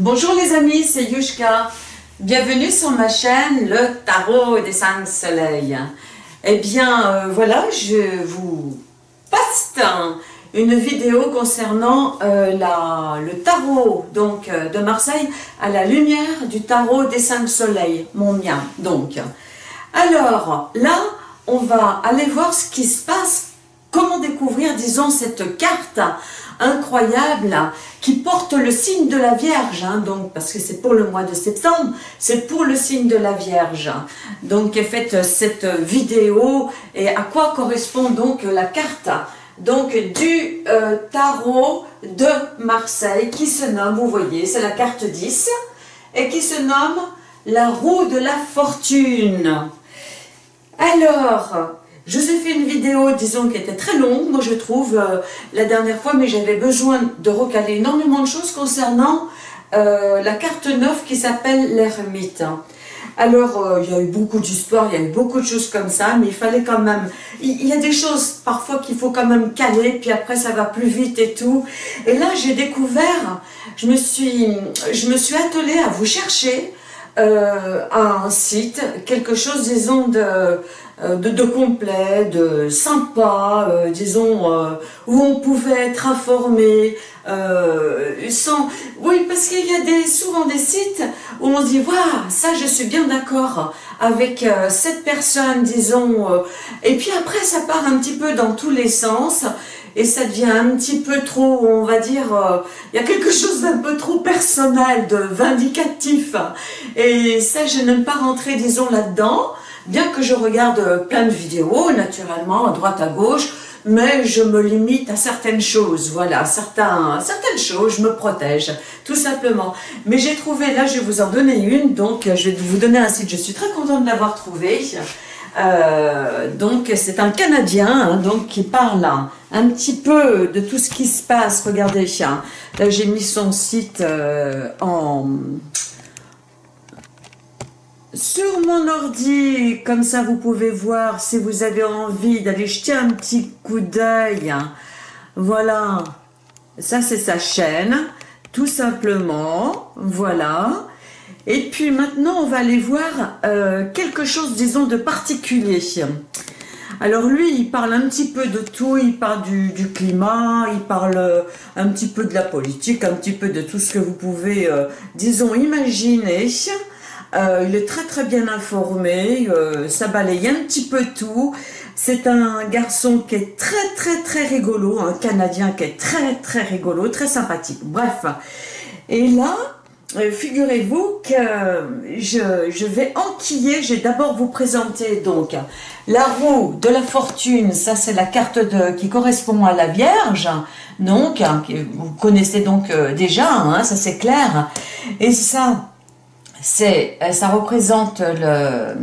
Bonjour les amis, c'est Yushka. Bienvenue sur ma chaîne, le tarot des cinq soleils. Eh bien, euh, voilà, je vous poste une vidéo concernant euh, le tarot donc, euh, de Marseille à la lumière du tarot des cinq soleils, mon mien. Donc, alors là, on va aller voir ce qui se passe, comment découvrir, disons, cette carte incroyable qui porte le signe de la Vierge, hein, donc parce que c'est pour le mois de septembre, c'est pour le signe de la Vierge. Donc est faite cette vidéo et à quoi correspond donc la carte donc du euh, tarot de Marseille qui se nomme, vous voyez, c'est la carte 10 et qui se nomme la roue de la fortune. Alors, je vous ai fait une vidéo, disons, qui était très longue, moi je trouve, euh, la dernière fois, mais j'avais besoin de recaler énormément de choses concernant euh, la carte 9 qui s'appelle l'ermite. Alors, euh, il y a eu beaucoup d'histoires, il y a eu beaucoup de choses comme ça, mais il fallait quand même... Il, y a des choses parfois qu'il faut quand même caler, puis après ça va plus vite et tout. Et là, j'ai découvert, je me, suis, je me suis attelée à vous chercher un site, quelque chose, disons, de euh, de, complet, de sympa, euh, disons, euh, où on pouvait être informé, sans... Oui, parce qu'il y a des, souvent des sites où on dit, waouh, ça je suis bien d'accord avec cette personne, disons, et puis après ça part un petit peu dans tous les sens, et ça devient un petit peu trop, on va dire, il y a quelque chose d'un peu trop personnel, de vindicatif, et ça je n'aime pas rentrer, disons, là-dedans, Bien que je regarde plein de vidéos, naturellement, à droite, à gauche, mais je me limite à certaines choses, voilà, certains, certaines choses, je me protège, tout simplement. Mais j'ai trouvé, là je vais vous en donner une, donc je vais vous donner un site, je suis très contente de l'avoir trouvé. Euh, donc c'est un Canadien hein, donc qui parle un, petit peu de tout ce qui se passe, regardez, là j'ai mis son site euh, en sur mon ordi, comme ça vous pouvez voir si vous avez envie d'aller jeter un petit coup d'œil. Voilà, ça c'est sa chaîne, tout simplement, voilà. Et puis maintenant on va aller voir euh, quelque chose, disons, de particulier. Alors lui, il parle un petit peu de tout, il parle du, climat, il parle un petit peu de la politique, un petit peu de tout ce que vous pouvez, euh, disons, imaginer. Euh, il est très très bien informé, euh, ça balaye un petit peu tout. C'est un garçon qui est très très très rigolo, un Canadien qui est très très rigolo, très sympathique. Bref, et là, euh, figurez-vous que je, vais enquiller, je vais d'abord vous présenter donc la roue de la fortune, ça c'est la carte qui correspond à la Vierge, donc, hein, vous connaissez donc déjà, hein, ça c'est clair, et ça, c'est, euh, ça représente le...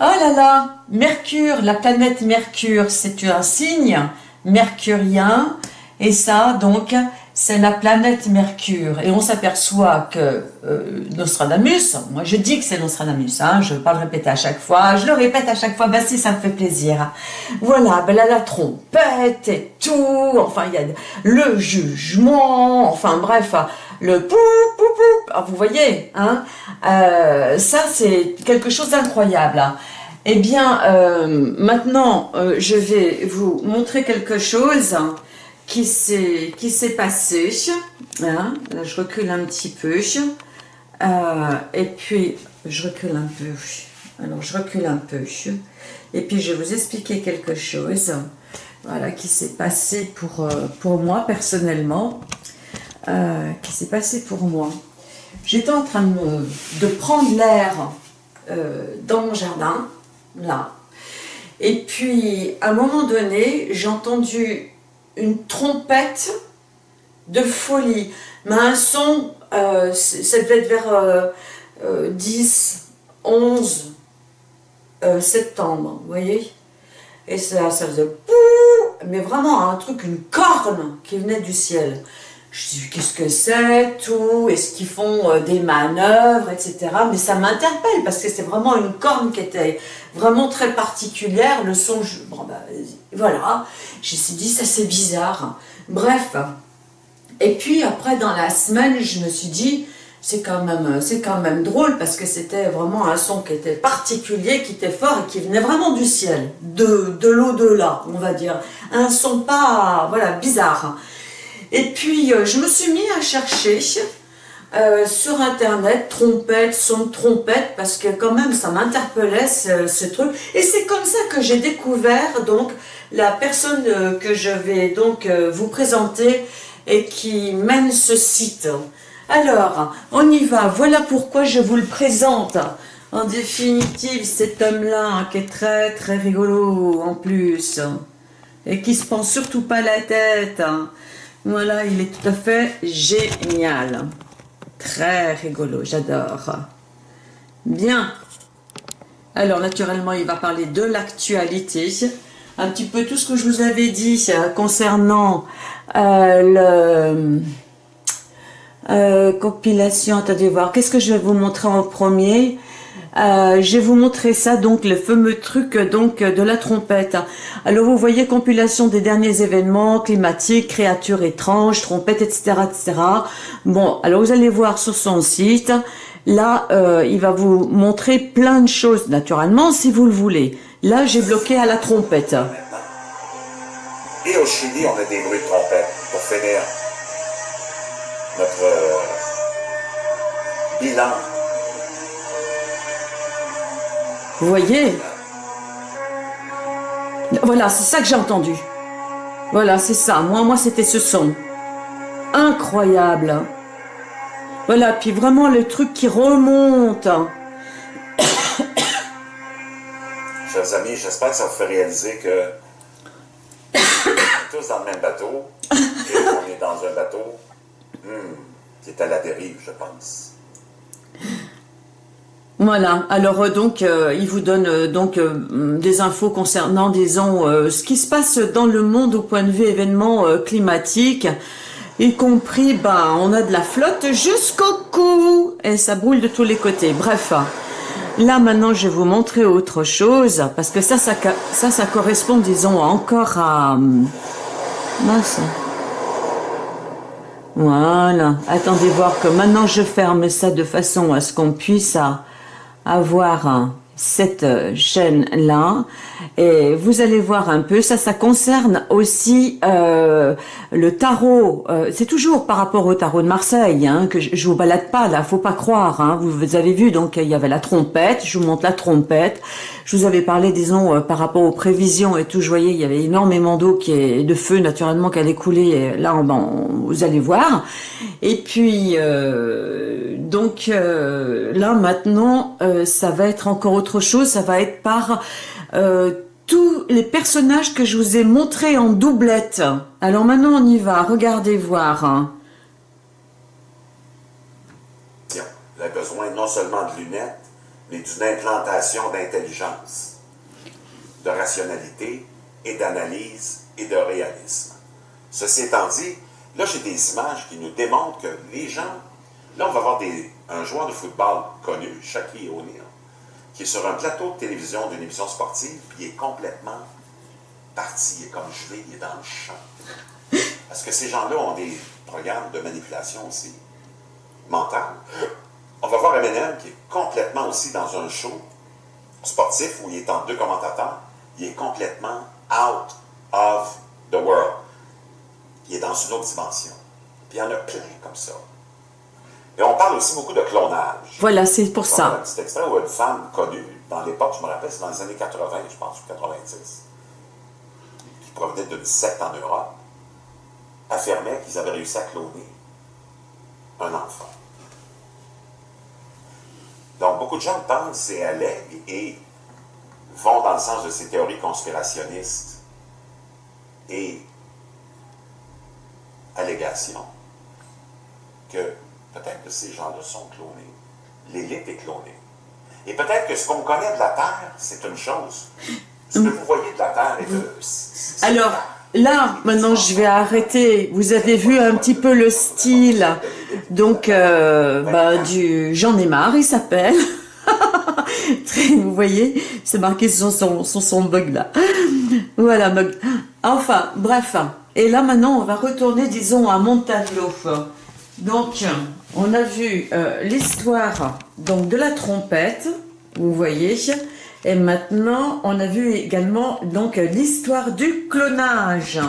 Oh là là, Mercure, la planète Mercure, c'est un signe mercurien, et ça, donc, c'est la planète Mercure. Et on s'aperçoit que euh, Nostradamus, moi je dis que c'est Nostradamus, hein, je ne vais pas le répéter à chaque fois, je le répète à chaque fois, ben si ça me fait plaisir. Voilà, ben là la trompette et tout, enfin il y a le jugement, enfin bref, le pou, pou, pou, ah, vous voyez, hein, euh, ça c'est quelque chose d'incroyable. Hein. Eh bien, euh, maintenant, je vais vous montrer quelque chose qui s'est passé. Hein. Là, je recule un petit peu. et puis, je recule un peu. Alors, je recule un peu. Et puis, je vais vous expliquer quelque chose voilà, qui s'est passé pour, pour moi personnellement. Euh, qui s'est passé pour moi. J'étais en train de, prendre l'air euh, dans mon jardin, là. Et puis, à un moment donné, j'ai entendu une trompette de folie. Mais un son, euh, ça devait être vers 10, 11 septembre, vous voyez Et ça, ça faisait mais vraiment un truc, une corne qui venait du ciel. Je dis, qu'est-ce que c'est, tout, est-ce qu'ils font euh, des manœuvres, etc. Mais ça m'interpelle, parce que c'est vraiment une corne qui était vraiment très particulière, le son, bon, bah, voilà, je me suis dit, ça c'est bizarre. Bref, Et puis après, dans la semaine, je me suis dit, c'est quand même c'est quand même drôle parce que c'était vraiment un son qui était particulier, qui était fort et qui venait vraiment du ciel, de, de l'au-delà, on va dire. Un son pas, voilà, bizarre. Et puis, euh, je me suis mis à chercher euh, sur internet, trompette, son trompette, parce que quand même ça m'interpellait ce, truc. Et c'est comme ça que j'ai découvert donc la personne euh, que je vais donc vous présenter et qui mène ce site. Alors, on y va. Voilà pourquoi je vous le présente. En définitive, cet homme-là, qui est très très rigolo en plus, et qui se prend surtout pas la tête. Voilà, il est tout à fait génial. Très rigolo, j'adore. Bien. Alors, naturellement, il va parler de l'actualité. Un petit peu tout ce que je vous avais dit euh, concernant euh, le euh, compilation, attendez voir, qu'est-ce que je vais vous montrer en premier? Euh, je vais vous montrer ça, donc le fameux truc donc de la trompette. Alors vous voyez compilation des derniers événements climatiques, créatures étranges, trompettes, etc., etc. Bon, alors vous allez voir sur son site. Là, euh, il va vous montrer plein de choses, naturellement, si vous le voulez. Là, j'ai bloqué à la trompette. Et au Chili, on a des bruits de trompette pour finir notre euh, bilan. Vous voyez? Voilà, c'est ça que j'ai entendu. Voilà, c'est ça. Moi, moi, c'était ce son. Incroyable. Voilà, puis vraiment le truc qui remonte. Amis, j'espère que ça vous fait réaliser que on est tous dans le même bateau et on est dans un bateau Hmm, c'est à la dérive, je pense. Voilà, alors euh, donc euh, il vous donne euh, donc des infos concernant, disons, ce qui se passe dans le monde au point de vue événements climatiques, y compris, ben, on a de la flotte jusqu'au cou, et ça boule de tous les côtés, bref. Là maintenant je vais vous montrer autre chose, parce que ça, ça, correspond, disons, encore à... Mince. Voilà. Attendez voir que maintenant je ferme ça de façon à ce qu'on puisse avoir cette euh, chaîne-là. Et vous allez voir un peu, ça, ça concerne aussi euh, le tarot. Euh, c'est toujours par rapport au tarot de Marseille, hein, que je, vous balade pas là, faut pas croire. Hein. Vous, avez vu, donc il y avait la trompette, je vous montre la trompette. Je vous avais parlé, disons, par rapport aux prévisions et tout, je voyais, il y avait énormément d'eau qui est de feu naturellement qui allait couler. Là, ben, vous allez voir. Et puis, donc là maintenant, ça va être encore autre chose. Ça va être par tous les personnages que je vous ai montrés en doublette. Alors maintenant, on y va. Regardez voir. Il a besoin non seulement de lunettes, mais d'une implantation d'intelligence, de rationalité et d'analyse et de réalisme. Ceci étant dit, là j'ai des images qui nous démontrent que les gens, là on va voir des, un joueur de football connu, Shaquille O'Neal, qui est sur un plateau de télévision d'une émission sportive, puis il est complètement parti, il est comme gelé, il est dans le champ. Parce que ces gens-là ont des programmes de manipulation aussi, mentale. On va voir Eminem qui est complètement aussi dans un show sportif où il est en deux commentateurs. Il est complètement out of the world. Il est dans une autre dimension. Puis il y en a plein comme ça. Et on parle aussi beaucoup de clonage. Voilà, c'est pour ça. Un petit extrait où une femme connue, dans l'époque, je me rappelle, c'est dans les années 80, je pense, ou 90, qui provenait d'une secte en Europe, affirmait qu'ils avaient réussi à cloner un enfant. Donc, beaucoup de gens pensent et allèguent et vont dans le sens de ces théories conspirationnistes et allégations que peut-être que ces gens-là sont clonés. L'élite est clonée. Et peut-être que ce qu'on connaît de la Terre, c'est une chose. Ce que vous voyez de la Terre est que... Alors, là, maintenant, je vais arrêter. Vous avez vu un petit peu le style, donc, euh, bah, du... J'en ai marre, il s'appelle. vous voyez, c'est marqué sur son, bug là. Voilà, bug. Enfin, bref. Et là, maintenant, on va retourner, disons, à mon tableau. Donc, on a vu euh, l'histoire donc de la trompette, vous voyez. Et maintenant, on a vu également donc l'histoire du clonage.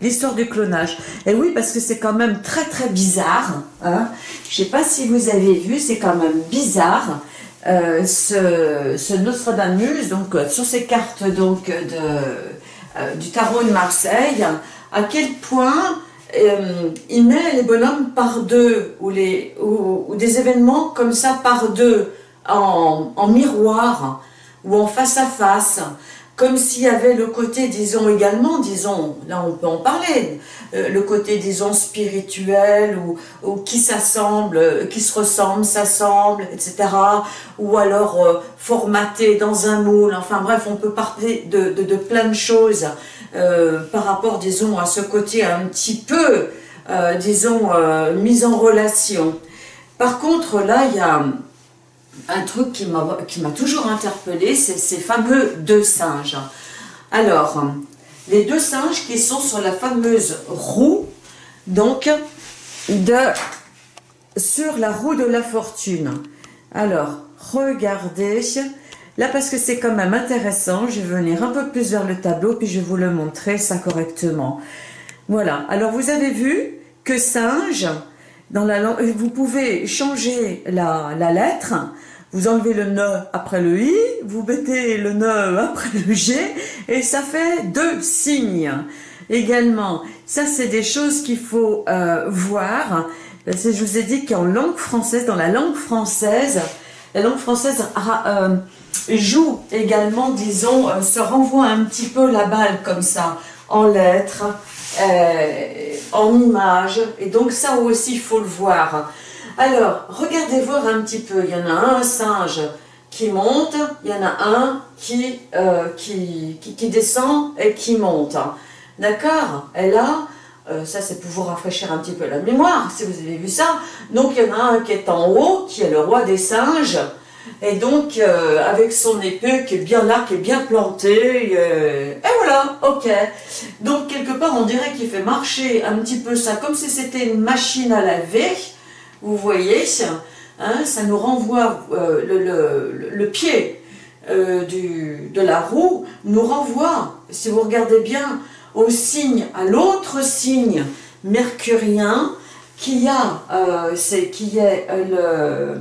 L'histoire du clonage. Et oui, parce que c'est quand même très très bizarre. Hein. Je ne sais pas si vous avez vu, c'est quand même bizarre. Euh, ce, Nostradamus, donc sur ces cartes donc euh, du tarot de Marseille, à quel point euh, il met les bonhommes par deux, ou, les, ou, des événements comme ça par deux, en, en miroir, ou en face à face, comme s'il y avait le côté, disons également, disons, là on peut en parler, euh, le côté, disons, spirituel, ou, qui s'assemble, euh, qui se ressemble, s'assemble, etc. Ou alors euh, formaté dans un moule, enfin bref, on peut parler de, de, de plein de choses par rapport, disons, à ce côté un petit peu, disons, mise en relation. Par contre, là, il y a un truc qui m'a toujours interpellé, c'est ces fameux deux singes. Alors, les deux singes qui sont sur la fameuse roue, donc, de, sur la roue de la fortune. Alors, regardez, là parce que c'est quand même intéressant, je vais venir un peu plus vers le tableau, puis je vais vous le montrer ça correctement. Voilà, alors vous avez vu que singe, vous pouvez changer la, la lettre, vous enlevez le ne après le i, vous mettez le ne après le g, et ça fait deux signes également. Ça, c'est des choses qu'il faut euh, voir. Je vous ai dit qu'en langue française, dans la langue française, la langue française euh, joue également, disons, euh, se renvoie un petit peu la balle comme ça, en lettres, en images, et donc ça aussi, il faut le voir. Alors, regardez voir un petit peu. Il y en a un singe qui monte, il y en a un qui, euh, qui, qui, descend et qui monte. D'accord? Et là, euh, ça c'est pour vous rafraîchir un petit peu la mémoire, si vous avez vu ça. Donc il y en a un qui est en haut, qui est le roi des singes, et donc euh, avec son épée qui est bien là, qui est bien plantée, et voilà, ok. Donc quelque part on dirait qu'il fait marcher un petit peu ça, comme si c'était une machine à laver, vous voyez, hein, ça nous renvoie, euh, le, pied euh, de la roue nous renvoie, si vous regardez bien, au signe, à l'autre signe mercurien qui a, euh, qui est le,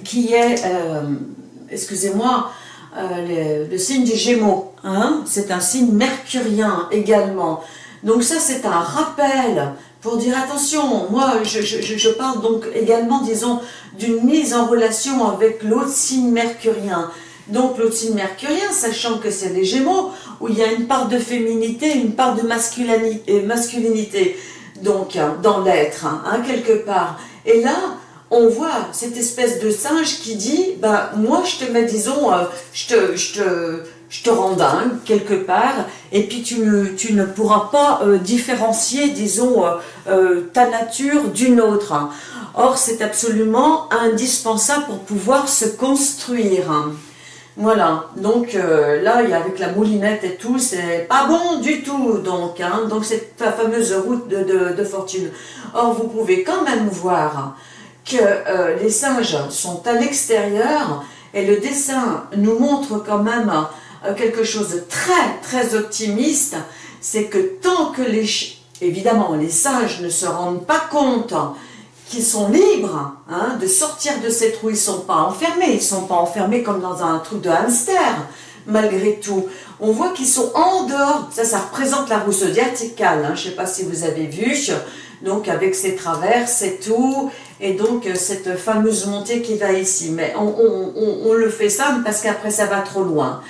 qui est, excusez-moi, le, signe du Gémeaux. Hein, c'est un signe mercurien également. Donc ça, c'est un rappel pour dire attention, moi je, parle donc également, disons, d'une mise en relation avec l'autre signe mercurien. Donc l'autre signe mercurien, sachant que c'est les Gémeaux, où il y a une part de féminité, une part de masculinité, masculinité donc dans l'être, hein, quelque part. Et là, on voit cette espèce de singe qui dit, bah moi je te mets, disons, euh, je te, je te je te rends dingue quelque part, et puis tu ne, tu ne pourras pas euh, différencier, disons, euh, euh, ta nature d'une autre. Or, c'est absolument indispensable pour pouvoir se construire. Voilà, donc là, avec la moulinette et tout, c'est pas bon du tout, donc, hein, donc c'est ta fameuse route de, de, fortune. Or, vous pouvez quand même voir que les singes sont à l'extérieur, et le dessin nous montre quand même euh, quelque chose de très très optimiste, c'est que tant que les, évidemment les sages ne se rendent pas compte qu'ils sont libres hein, de sortir de ces trous, ils ne sont pas enfermés, ils ne sont pas enfermés comme dans un trou de hamster, malgré tout. On voit qu'ils sont en dehors, ça, ça représente la roue zodiacale, hein, je ne sais pas si vous avez vu, donc avec ses traverses et tout, et donc cette fameuse montée qui va ici. Mais on, le fait ça parce qu'après ça va trop loin.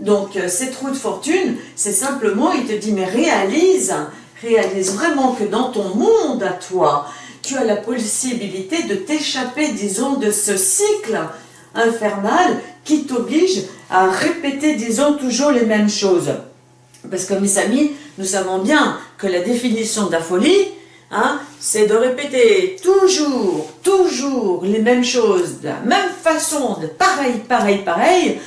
Donc, euh, ces trous de fortune, c'est simplement, il te dit, mais réalise, réalise vraiment que dans ton monde à toi, tu as la possibilité de t'échapper, disons, de ce cycle infernal qui t'oblige à répéter, disons, toujours les mêmes choses. Parce que mes amis, nous savons bien que la définition de la folie, hein, c'est de répéter toujours, toujours les mêmes choses, de la même façon, de pareil, pareil, pareil,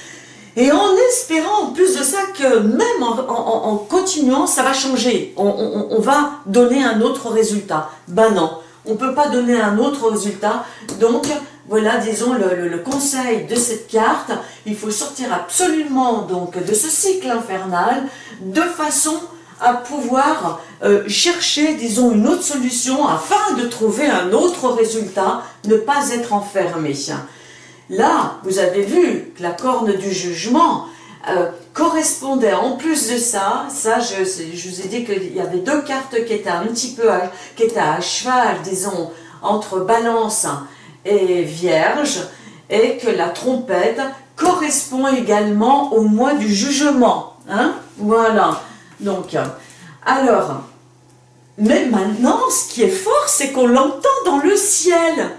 Et en espérant en plus de ça que même en, continuant, ça va changer. On, va donner un autre résultat. Ben non, on ne peut pas donner un autre résultat. Donc, voilà, disons, le, conseil de cette carte. Il faut sortir absolument donc de ce cycle infernal de façon à pouvoir euh, chercher, disons, une autre solution afin de trouver un autre résultat, ne pas être enfermé. Là, vous avez vu que la corne du jugement euh, correspondait en plus de ça, ça je, vous ai dit qu'il y avait deux cartes qui étaient un petit peu, à, qui étaient à cheval, disons, entre balance et vierge, et que la trompette correspond également au mois du jugement. Hein voilà. Donc, alors, mais maintenant, ce qui est fort, c'est qu'on l'entend dans le ciel.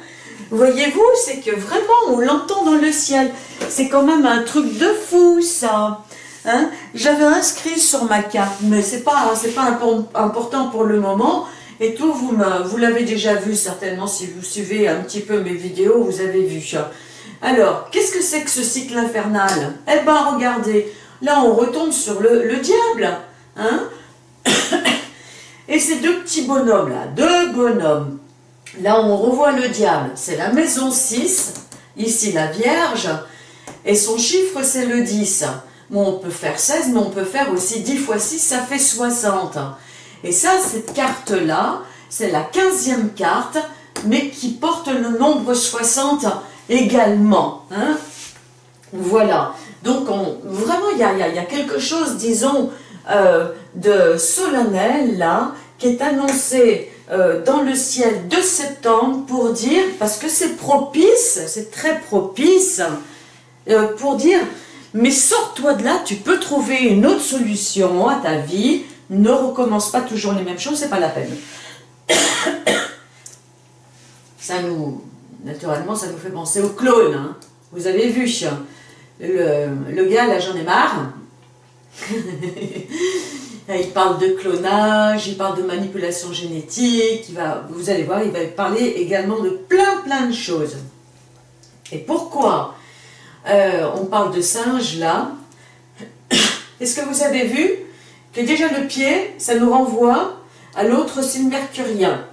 Voyez-vous, c'est que vraiment, on l'entend dans le ciel. C'est quand même un truc de fou, ça. Hein J'avais inscrit sur ma carte, mais c'est pas, pas important pour le moment. Et tout, vous, vous l'avez déjà vu certainement, si vous suivez un petit peu mes vidéos, vous avez vu. Alors, qu'est-ce que c'est que ce cycle infernal? Eh ben, regardez, là, on retombe sur le diable. Hein? Et ces deux petits bonhommes là, deux bonhommes, là on revoit le diable, c'est la maison 6, ici la Vierge, et son chiffre c'est le 10. Bon, on peut faire 16, mais on peut faire aussi 10 fois 6, ça fait 60. Et ça, cette carte-là, c'est la 15e carte, mais qui porte le nombre 60 également. Hein? Voilà. Donc, on, vraiment, il y a, quelque chose, disons, euh, de solennel, là, qui est annoncé euh, dans le ciel de septembre pour dire, parce que c'est propice, c'est très propice, euh, pour dire, mais sors-toi de là, tu peux trouver une autre solution à ta vie, ne recommence pas toujours les mêmes choses, c'est pas la peine. Ça nous, naturellement, ça nous fait penser au clone, hein. vous avez vu, le, le gars, là j'en ai marre, il parle de clonage, il parle de manipulation génétique, il va, vous allez voir, il va parler également de plein plein de choses. Et pourquoi euh, on parle de singe là? Est-ce que vous avez vu que déjà le pied, ça nous renvoie à l'autre signe mercurien?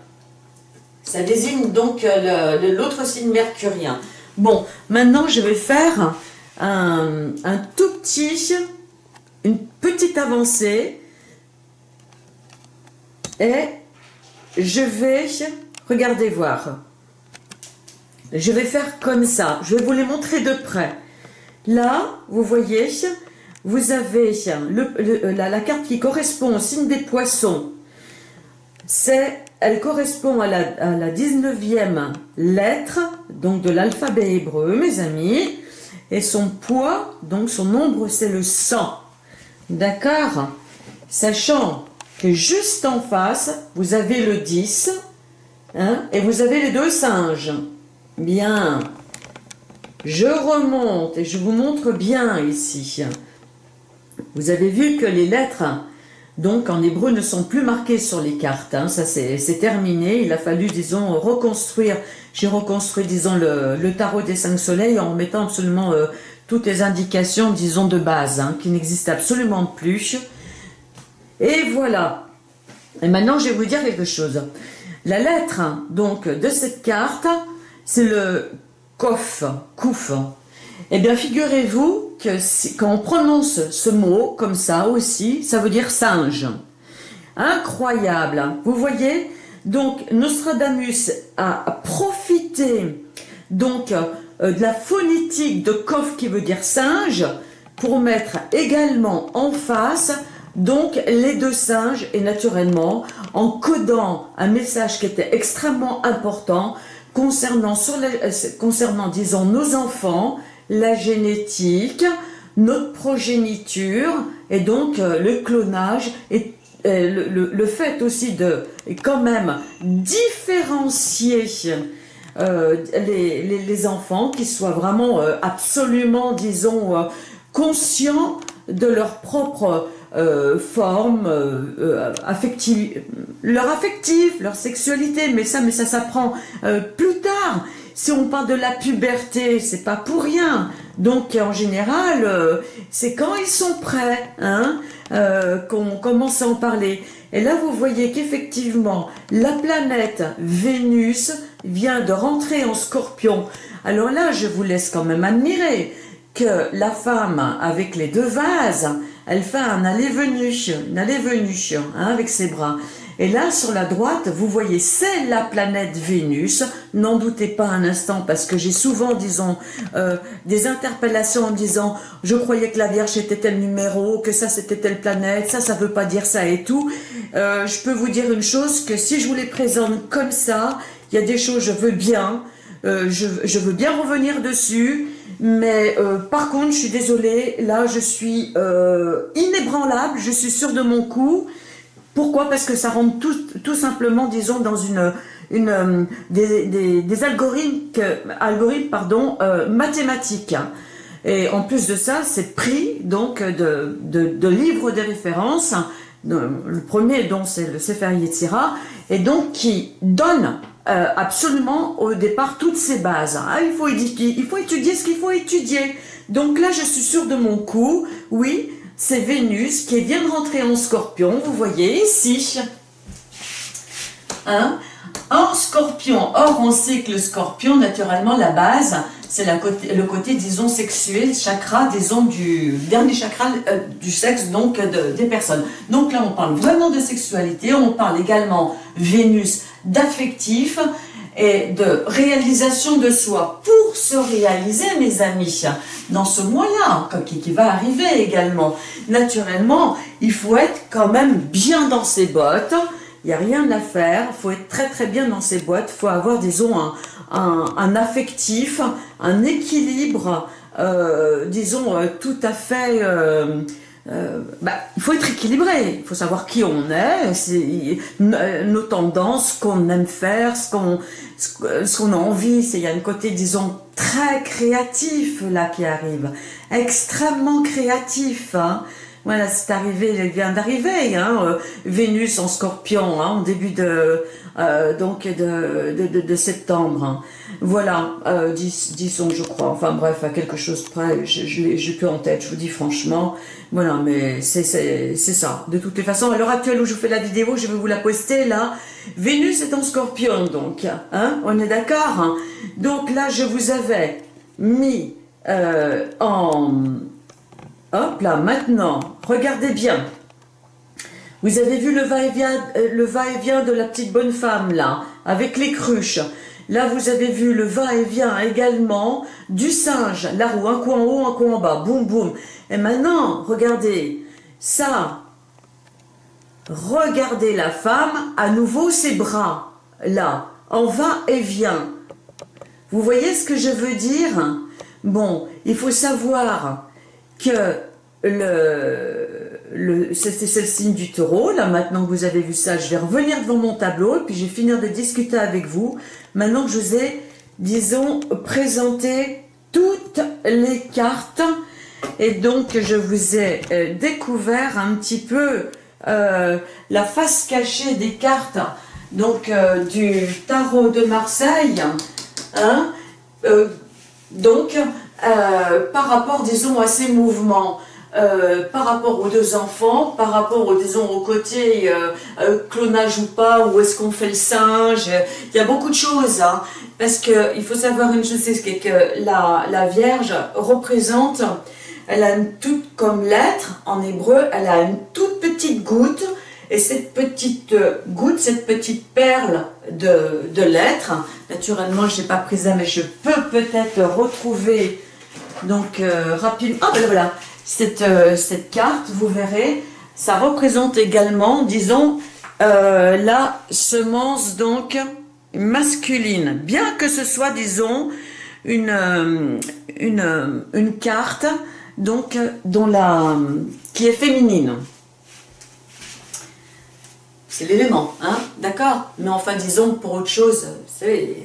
Ça désigne donc euh, l'autre signe mercurien. Bon, maintenant je vais faire un, un tout petit une petite avancée et je vais, regardez voir, je vais faire comme ça, je vais vous les montrer de près. Là, vous voyez, vous avez le, la, carte qui correspond au signe des poissons. C'est, elle correspond à la, à la 19e lettre, donc de l'alphabet hébreu, mes amis. Et son poids, donc son nombre, c'est le 100. D'accord Sachant que juste en face, vous avez le 10, hein, et vous avez les deux singes. Bien. Je remonte et je vous montre bien ici. Vous avez vu que les lettres, donc en hébreu, ne sont plus marquées sur les cartes. Hein. ça, c'est terminé. Il a fallu, disons, reconstruire. J'ai reconstruit, disons, le, tarot des cinq soleils en mettant absolument euh, toutes les indications, disons, de base, hein, qui n'existent absolument plus. Et voilà. Et maintenant, je vais vous dire quelque chose. La lettre, donc, de cette carte, c'est le kof, kouf. Eh bien, figurez-vous que quand on prononce ce mot comme ça aussi, ça veut dire singe. Incroyable. Vous voyez Donc, Nostradamus a profité donc euh, de la phonétique de Kof qui veut dire singe pour mettre également en face donc les deux singes et naturellement en codant un message qui était extrêmement important concernant, sur euh, concernant disons nos enfants, la génétique, notre progéniture et donc euh, le clonage et le, fait aussi de quand même différencier euh, les, enfants, qui soient vraiment euh, absolument, disons, euh, conscients de leur propre forme affective, leur affectif, leur sexualité, mais ça, mais ça s'apprend plus tard. Si on parle de la puberté, c'est pas pour rien. Donc en général, c'est quand ils sont prêts hein, qu'on commence à en parler. Et là, vous voyez qu'effectivement, la planète Vénus vient de rentrer en scorpion. Alors là, je vous laisse quand même admirer que la femme, avec les deux vases, elle fait un aller-venu, une aller-venu hein, avec ses bras. Et là, sur la droite, vous voyez, c'est la planète Vénus. N'en doutez pas un instant, parce que j'ai souvent, disons, euh, des interpellations en disant « Je croyais que la Vierge était tel numéro, que ça c'était telle planète, ça, ça veut pas dire ça et tout. Euh, Je peux vous dire une chose, que si je vous les présente comme ça, il y a des choses, je veux bien, euh, je, je, veux bien revenir dessus, mais par contre, je suis désolée, là, je suis inébranlable, je suis sûre de mon coup, pourquoi? Parce que ça rentre tout, tout simplement, disons, dans une, une, euh, des, des, algorithmes, algorithmes pardon, euh, mathématiques. Et en plus de ça, c'est pris donc de, de, de, livres de référence. Le premier, dont c'est le Sefer Yetzira, et donc qui donne euh, absolument au départ toutes ces bases. Ah, il, faut étudier, il faut étudier ce qu'il faut étudier. Donc là, je suis sûre de mon coup. Oui, c'est Vénus qui vient de rentrer en scorpion, vous voyez ici. Hein? En scorpion, or on sait que le scorpion, naturellement, la base, c'est le côté, disons, sexuel, chakra, disons, du dernier chakra euh, du sexe, donc, des personnes. Donc là, on parle vraiment de sexualité, on parle également, Vénus, d'affectif, et de réalisation de soi pour se réaliser, mes amis, dans ce mois-là, qui, va arriver également. Naturellement, il faut être quand même bien dans ses bottes, il n'y a rien à faire, il faut être très très bien dans ses boîtes, il faut avoir, disons, un, un, un affectif, un équilibre, euh, disons, euh, tout à fait... Euh, euh, bah, il faut être équilibré, il faut savoir qui on est, nos tendances, ce qu'on aime faire, ce qu'on ce qu'on a envie. Il y a un côté, disons, très créatif là qui arrive, extrêmement créatif. Hein. Voilà, c'est arrivé, il vient d'arriver, hein, euh, Vénus en scorpion, hein, au début de, euh, donc de, de, de, septembre. Hein. Voilà, euh, disons, je crois, enfin bref, à quelque chose près, je, je, je plus en tête, je vous dis franchement, voilà, mais c'est ça. De toutes les façons, à l'heure actuelle où je fais la vidéo, je vais vous la poster là. Vénus est en scorpion, donc, hein, on est d'accord hein. Donc là, je vous avais mis euh, en Hop là, maintenant, regardez bien. Vous avez vu le va-et-vient euh, le va-et-vient de la petite bonne femme là, avec les cruches. Là, vous avez vu le va-et-vient également du singe, la roue, un coup en haut, un coup en bas, boum boum. Et maintenant, regardez, ça, regardez la femme, à nouveau ses bras, là, en va-et-vient. Vous voyez ce que je veux dire? Bon, il faut savoir que le, le c'est signe du taureau. Là, maintenant que vous avez vu ça, je vais revenir devant mon tableau et puis je vais finir de discuter avec vous. Maintenant que je vous ai, disons, présenté toutes les cartes et donc je vous ai euh, découvert un petit peu euh, la face cachée des cartes donc euh, du tarot de Marseille. Hein, donc, euh, par rapport, disons, à ces mouvements, euh, par rapport aux deux enfants, par rapport, disons, au côté euh, clonage ou pas, où est-ce qu'on fait le singe, il y a beaucoup de choses, hein, parce qu'il faut savoir une chose, c'est que la, la Vierge représente, elle a une toute, comme lettre, en hébreu, elle a une toute petite goutte, et cette petite goutte, cette petite perle de, de lettres, naturellement je n'ai pas pris ça, mais je peux peut-être retrouver donc, euh, rapidement, ah ben voilà, cette, euh, cette carte, vous verrez, ça représente également, disons, euh, la semence donc masculine. Bien que ce soit, disons, une carte donc dont la, qui est féminine. C'est l'élément, hein, d'accord Mais enfin, disons, pour autre chose, c'est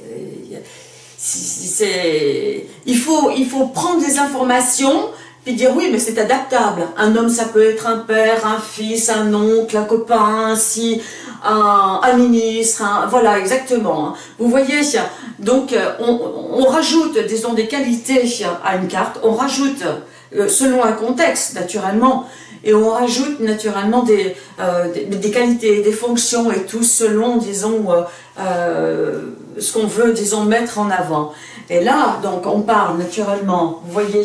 il faut, il faut prendre des informations puis dire oui, mais c'est adaptable. Un homme, ça peut être un père, un fils, un oncle, un copain, ainsi, un, un ministre, voilà, exactement. Vous voyez, donc euh, on, on, rajoute, disons, des qualités à une carte, on rajoute, euh, selon un contexte, naturellement, et on rajoute naturellement des, euh, des, qualités, des fonctions et tout selon, disons, euh, ce qu'on veut, disons, mettre en avant. Et là, donc, on parle naturellement, vous voyez,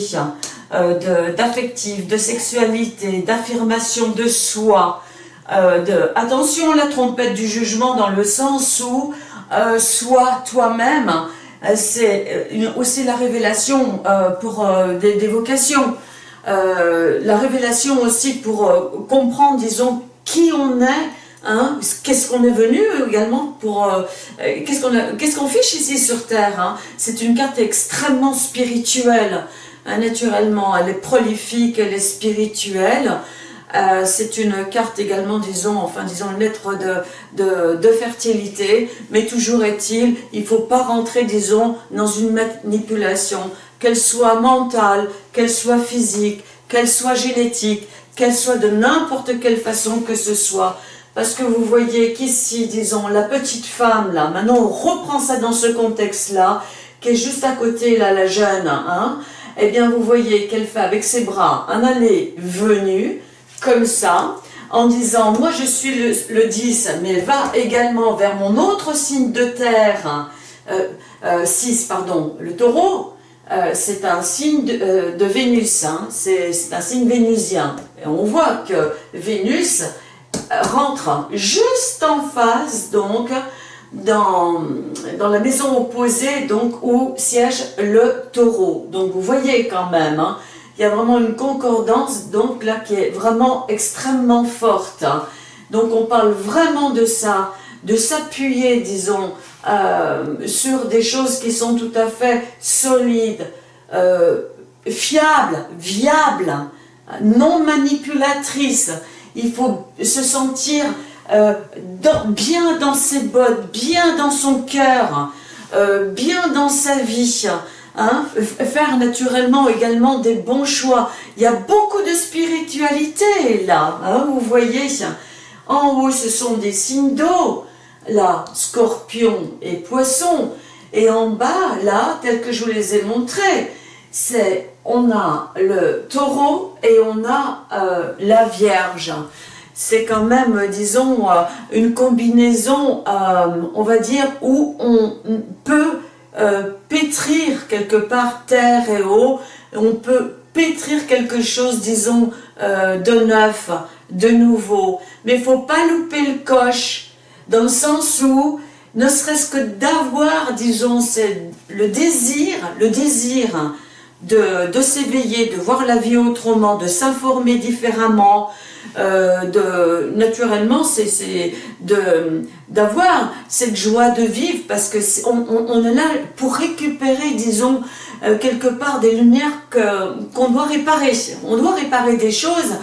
euh, d'affectif, de, sexualité, d'affirmation de soi, euh, de attention la trompette du jugement dans le sens où euh, sois toi-même, euh, c'est aussi la révélation pour des, vocations, la révélation aussi pour comprendre, disons, qui on est, Hein, qu'est-ce qu'on est venu également pour... qu'est-ce qu'on qu'est-ce qu'on fiche ici sur Terre hein C'est une carte extrêmement spirituelle. Hein, naturellement, elle est prolifique, elle est spirituelle. Euh, c'est une carte également, disons, enfin, disons, une lettre de, de, de fertilité, mais toujours est-il, il ne faut pas rentrer, disons, dans une manipulation, qu'elle soit mentale, qu'elle soit physique, qu'elle soit génétique, qu'elle soit de n'importe quelle façon que ce soit. Parce que vous voyez qu'ici, disons, la petite femme, là, maintenant on reprend ça dans ce contexte-là, qui est juste à côté, là, la jeune, hein, eh bien vous voyez qu'elle fait avec ses bras un aller-venu, comme ça, en disant, moi je suis le, 10, mais va également vers mon autre signe de terre, 6, euh, euh, pardon, le taureau, euh, c'est un signe de, Vénus, hein, c'est un signe vénusien. Et on voit que Vénus rentre juste en face, donc, dans, la maison opposée, donc où siège le taureau. Donc vous voyez quand même, hein, il y a vraiment une concordance donc là qui est vraiment extrêmement forte. Hein. Donc on parle vraiment de ça, de s'appuyer, disons, euh, sur des choses qui sont tout à fait solides, euh, fiables, viables, non manipulatrices. Il faut se sentir euh, bien dans ses bottes, bien dans son cœur, euh, bien dans sa vie, hein, faire naturellement également des bons choix. Il y a beaucoup de spiritualité là, hein, vous voyez. En haut, ce sont des signes d'eau, là, scorpion et poisson. Et en bas, là, tel que je vous les ai montrés, c'est on a le taureau et on a euh, la vierge c'est quand même, disons, euh, une combinaison, euh, on va dire, où on peut pétrir quelque part terre et eau, on peut pétrir quelque chose, disons, de neuf, de nouveau. Mais il faut pas louper le coche, dans le sens où, ne serait-ce que d'avoir, disons, le désir, le désir de, s'éveiller, de voir la vie autrement, de s'informer différemment, euh, de, naturellement, c'est d'avoir cette joie de vivre parce que est, on, on, est là pour récupérer, disons, euh, quelque part des lumières qu'on doit réparer. On doit réparer des choses,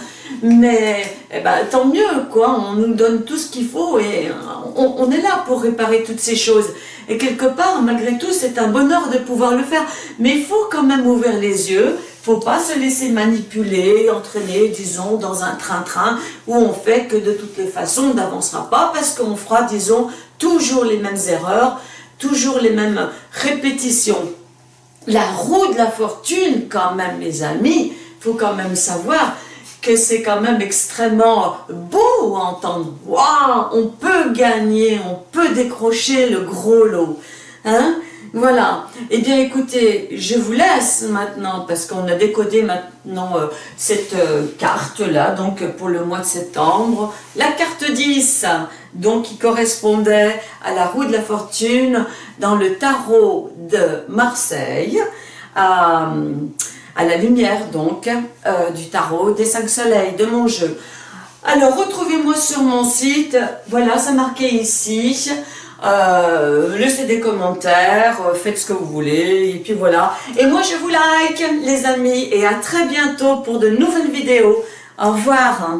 mais eh ben, tant mieux, quoi. On nous donne tout ce qu'il faut et on, on, est là pour réparer toutes ces choses. Et quelque part, malgré tout, c'est un bonheur de pouvoir le faire. Mais il faut quand même ouvrir les yeux, faut pas se laisser manipuler, entraîner, disons, dans un train-train où on fait que de toutes les façons, on n'avancera pas parce qu'on fera, disons, toujours les mêmes erreurs, toujours les mêmes répétitions. La roue de la fortune, quand même, mes amis, faut quand même savoir que c'est quand même extrêmement beau à entendre. Waouh, on peut gagner, on peut décrocher le gros lot. Hein? Voilà. Eh bien, écoutez, je vous laisse maintenant, parce qu'on a décodé maintenant euh, cette euh, carte-là, donc pour le mois de septembre. La carte 10, donc qui correspondait à la roue de la fortune dans le tarot de Marseille, à, la lumière donc euh, du tarot des cinq soleils de mon jeu. Alors, retrouvez-moi sur mon site, voilà, ça marqué ici, euh, laissez des commentaires, euh, faites ce que vous voulez, et puis voilà. Et moi je vous like les amis, et à très bientôt pour de nouvelles vidéos. Au revoir.